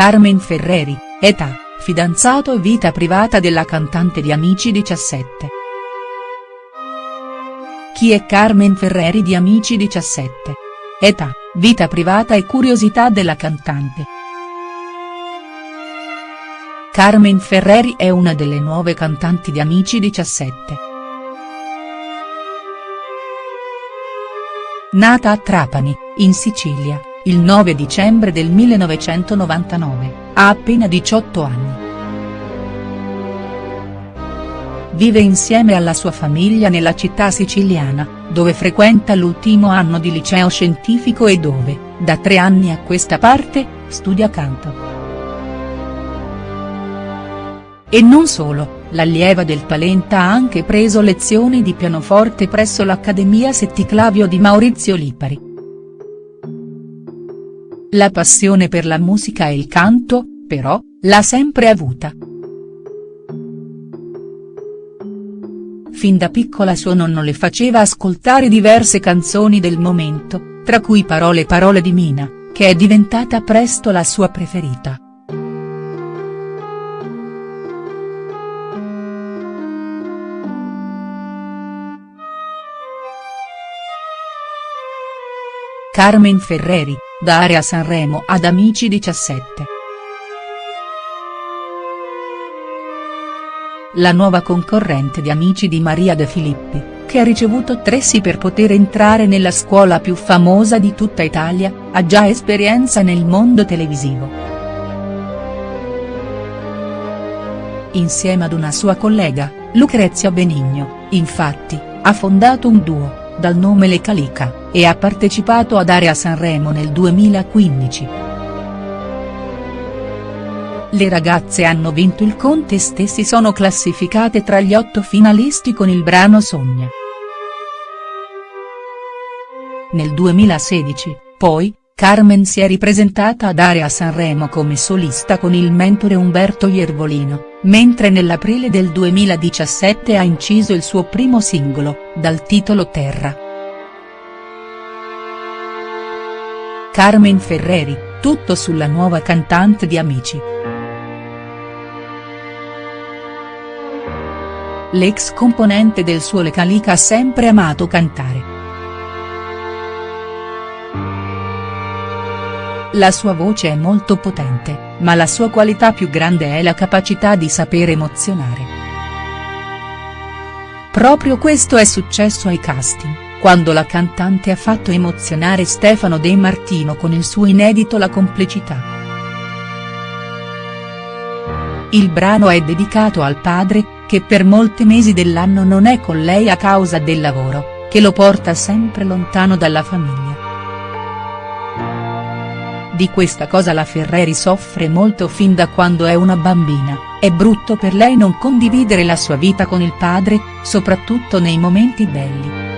Carmen Ferreri, età, fidanzato e vita privata della cantante di Amici 17. Chi è Carmen Ferreri di Amici 17? Età, vita privata e curiosità della cantante. Carmen Ferreri è una delle nuove cantanti di Amici 17. Nata a Trapani, in Sicilia, il 9 dicembre del 1999, ha appena 18 anni. Vive insieme alla sua famiglia nella città siciliana, dove frequenta l'ultimo anno di liceo scientifico e dove, da tre anni a questa parte, studia canto. E non solo, l'allieva del Palenta ha anche preso lezioni di pianoforte presso l'Accademia Setticlavio di Maurizio Lipari. La passione per la musica e il canto, però, l'ha sempre avuta. Fin da piccola suo nonno le faceva ascoltare diverse canzoni del momento, tra cui Parole parole di Mina, che è diventata presto la sua preferita. Carmen Ferreri, da Area Sanremo ad Amici 17. La nuova concorrente di Amici di Maria De Filippi, che ha ricevuto tre sì per poter entrare nella scuola più famosa di tutta Italia, ha già esperienza nel mondo televisivo. Insieme ad una sua collega, Lucrezia Benigno, infatti, ha fondato un duo, dal nome Le Calica e ha partecipato ad Area Sanremo nel 2015. Le ragazze hanno vinto il contest e si sono classificate tra gli otto finalisti con il brano Sogna. Nel 2016, poi, Carmen si è ripresentata ad Area Sanremo come solista con il mentore Umberto Iervolino, mentre nell'aprile del 2017 ha inciso il suo primo singolo, dal titolo Terra. Carmen Ferreri, tutto sulla nuova cantante di Amici. L'ex componente del suo Le Calica ha sempre amato cantare. La sua voce è molto potente, ma la sua qualità più grande è la capacità di saper emozionare. Proprio questo è successo ai casting quando la cantante ha fatto emozionare Stefano De Martino con il suo inedito La complicità. Il brano è dedicato al padre, che per molti mesi dell'anno non è con lei a causa del lavoro, che lo porta sempre lontano dalla famiglia. Di questa cosa la Ferreri soffre molto fin da quando è una bambina, è brutto per lei non condividere la sua vita con il padre, soprattutto nei momenti belli.